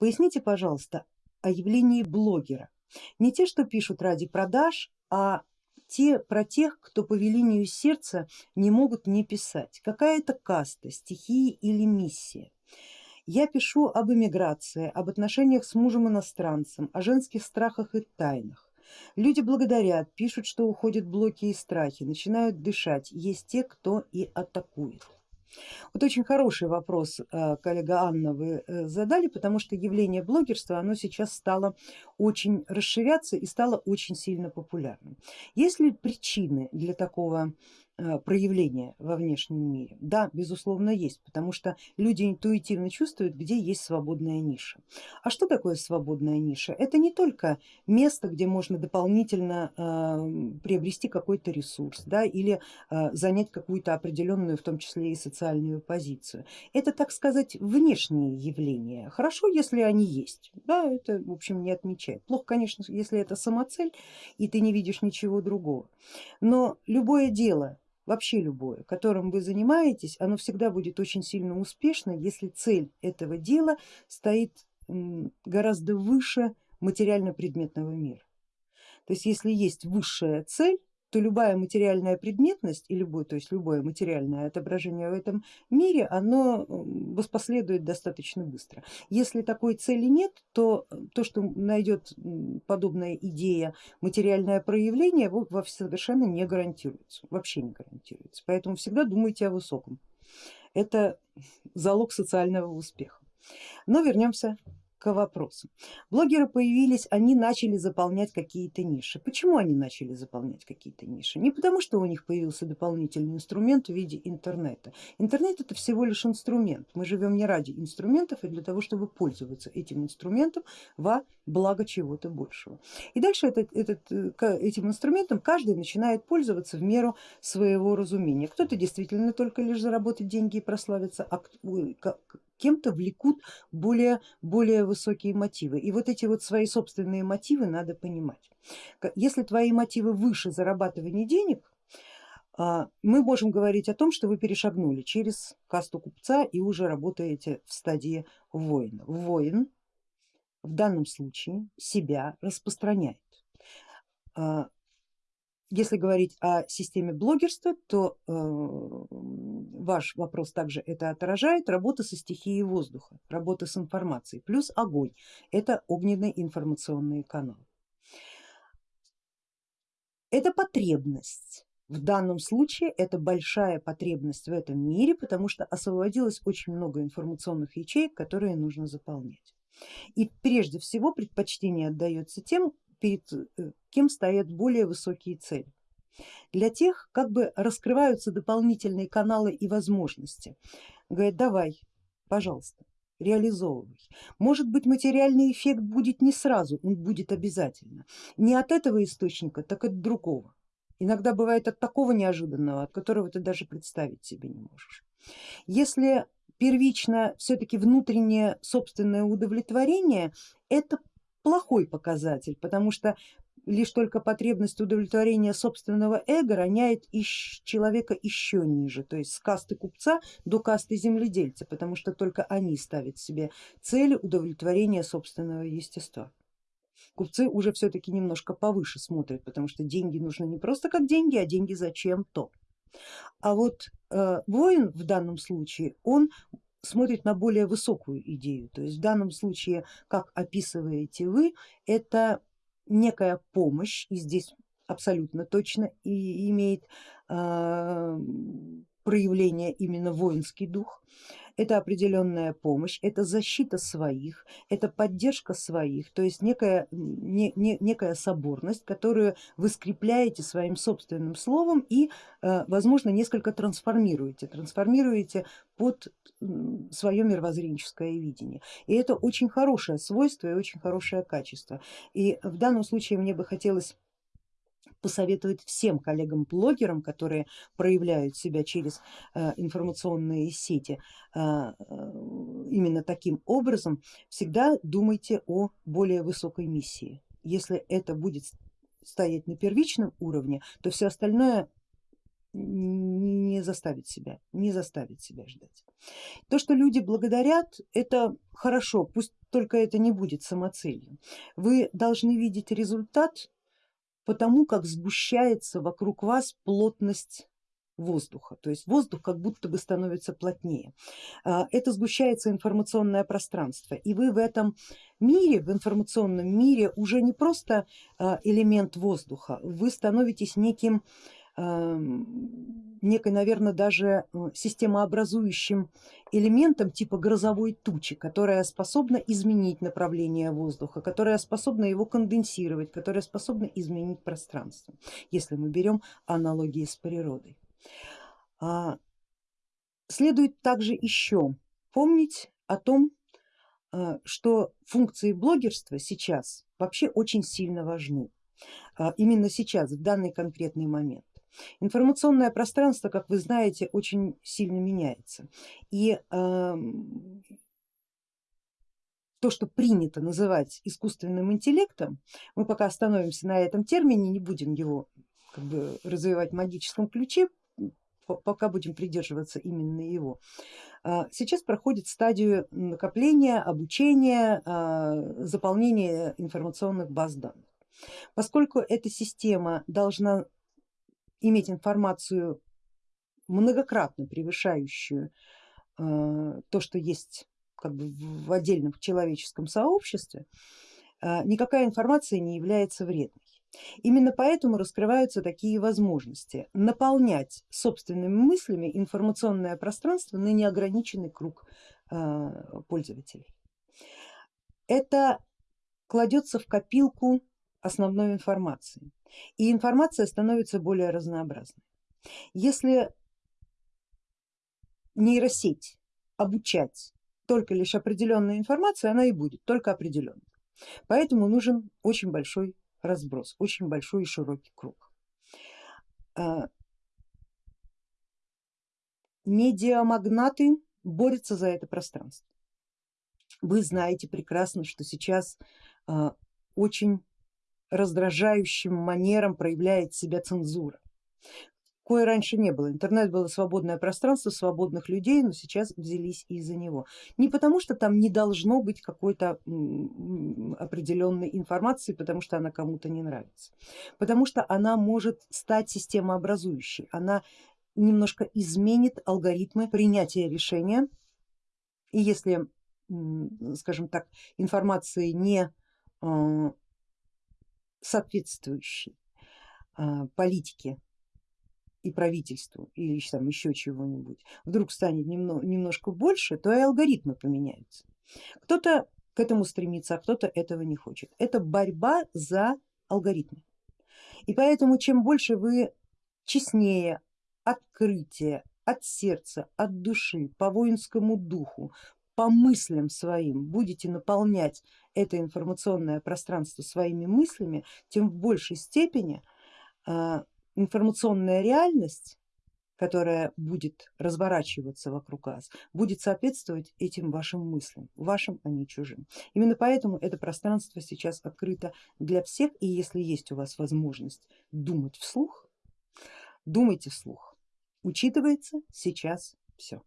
Поясните, пожалуйста, о явлении блогера. Не те, что пишут ради продаж, а те про тех, кто по велению сердца не могут не писать. Какая это каста, стихия или миссия. Я пишу об эмиграции, об отношениях с мужем иностранцем, о женских страхах и тайнах. Люди благодарят, пишут, что уходят блоки и страхи, начинают дышать. Есть те, кто и атакует. Вот очень хороший вопрос, э, коллега Анна, вы э, задали, потому что явление блогерства, оно сейчас стало очень расширяться и стало очень сильно популярным. Есть ли причины для такого проявления во внешнем мире? Да, безусловно есть, потому что люди интуитивно чувствуют, где есть свободная ниша. А что такое свободная ниша? Это не только место, где можно дополнительно э, приобрести какой-то ресурс да, или э, занять какую-то определенную, в том числе и социальную позицию. Это, так сказать, внешние явления. Хорошо, если они есть, да, это в общем не отмечает. Плохо, конечно, если это самоцель и ты не видишь ничего другого. Но любое дело вообще любое, которым вы занимаетесь, оно всегда будет очень сильно успешно, если цель этого дела стоит гораздо выше материально-предметного мира. То есть если есть высшая цель, то любая материальная предметность и любой, то есть любое материальное отображение в этом мире, оно воспоследует достаточно быстро. Если такой цели нет, то то, что найдет подобная идея материальное проявление, совершенно не гарантируется, вообще не гарантируется. Поэтому всегда думайте о высоком. Это залог социального успеха. Но вернемся к вопросу. Блогеры появились, они начали заполнять какие-то ниши. Почему они начали заполнять какие-то ниши? Не потому, что у них появился дополнительный инструмент в виде интернета. Интернет это всего лишь инструмент. Мы живем не ради инструментов, а для того, чтобы пользоваться этим инструментом во благо чего-то большего. И дальше этот, этот, э, этим инструментом каждый начинает пользоваться в меру своего разумения. Кто-то действительно только лишь заработать деньги и прославиться, а кем-то влекут более, более высокие мотивы. И вот эти вот свои собственные мотивы надо понимать. Если твои мотивы выше зарабатывания денег, а, мы можем говорить о том, что вы перешагнули через касту купца и уже работаете в стадии воина. Воин в данном случае себя распространяет. Если говорить о системе блогерства, то э, ваш вопрос также это отражает, работа со стихией воздуха, работа с информацией, плюс огонь, это огненный информационный канал. Это потребность, в данном случае это большая потребность в этом мире, потому что освободилось очень много информационных ячеек, которые нужно заполнять. И прежде всего предпочтение отдается тем, перед э, кем стоят более высокие цели. Для тех как бы раскрываются дополнительные каналы и возможности. Говорят, давай, пожалуйста, реализовывай. Может быть материальный эффект будет не сразу, он будет обязательно. Не от этого источника, так от другого. Иногда бывает от такого неожиданного, от которого ты даже представить себе не можешь. Если первично все-таки внутреннее собственное удовлетворение, это плохой показатель, потому что лишь только потребность удовлетворения собственного эго роняет человека еще ниже, то есть с касты купца до касты земледельца, потому что только они ставят себе цели удовлетворения собственного естества. Купцы уже все-таки немножко повыше смотрят, потому что деньги нужны не просто как деньги, а деньги зачем-то. А вот э, воин в данном случае, он смотрит на более высокую идею. То есть в данном случае, как описываете вы, это некая помощь, и здесь абсолютно точно и имеет э, проявление именно воинский дух, это определенная помощь, это защита своих, это поддержка своих, то есть некая, не, не, некая соборность, которую вы скрепляете своим собственным словом и э, возможно несколько трансформируете, трансформируете под свое мировоззренческое видение. И это очень хорошее свойство и очень хорошее качество. И в данном случае мне бы хотелось посоветовать всем коллегам-блогерам, которые проявляют себя через э, информационные сети э, э, именно таким образом, всегда думайте о более высокой миссии. Если это будет стоять на первичном уровне, то все остальное не заставить себя, не заставить себя ждать. То, что люди благодарят, это хорошо, пусть только это не будет самоцелью. Вы должны видеть результат потому, как сгущается вокруг вас плотность воздуха, то есть воздух как будто бы становится плотнее. А, это сгущается информационное пространство. И вы в этом мире, в информационном мире уже не просто а, элемент воздуха, вы становитесь неким некой, наверное, даже э, системообразующим элементом типа грозовой тучи, которая способна изменить направление воздуха, которая способна его конденсировать, которая способна изменить пространство, если мы берем аналогии с природой. А, следует также еще помнить о том, э, что функции блогерства сейчас вообще очень сильно важны, а, именно сейчас, в данный конкретный момент. Информационное пространство, как вы знаете, очень сильно меняется. И э, то, что принято называть искусственным интеллектом, мы пока остановимся на этом термине, не будем его как бы, развивать в магическом ключе, пока будем придерживаться именно его. А, сейчас проходит стадию накопления, обучения, а, заполнения информационных баз данных. Поскольку эта система должна иметь информацию многократно превышающую э, то, что есть как бы в отдельном человеческом сообществе, э, никакая информация не является вредной. Именно поэтому раскрываются такие возможности наполнять собственными мыслями информационное пространство на неограниченный круг э, пользователей. Это кладется в копилку основной информации и информация становится более разнообразной. Если нейросеть обучать только лишь определенной информацией, она и будет только определенной. Поэтому нужен очень большой разброс, очень большой и широкий круг. А, медиамагнаты борются за это пространство. Вы знаете прекрасно, что сейчас а, очень раздражающим манером проявляет себя цензура. Кое раньше не было, интернет было свободное пространство свободных людей, но сейчас взялись из-за него. Не потому что там не должно быть какой-то определенной информации, потому что она кому-то не нравится, потому что она может стать системообразующей, она немножко изменит алгоритмы принятия решения и если, скажем так, информации не соответствующий а, политике и правительству или там еще чего-нибудь вдруг станет немного, немножко больше, то и алгоритмы поменяются. Кто-то к этому стремится, а кто-то этого не хочет. Это борьба за алгоритмы. И поэтому чем больше вы честнее, открытие, от сердца, от души, по воинскому духу, по мыслям своим будете наполнять это информационное пространство своими мыслями, тем в большей степени а, информационная реальность, которая будет разворачиваться вокруг вас, будет соответствовать этим вашим мыслям, вашим, а не чужим. Именно поэтому это пространство сейчас открыто для всех и если есть у вас возможность думать вслух, думайте вслух. Учитывается сейчас все.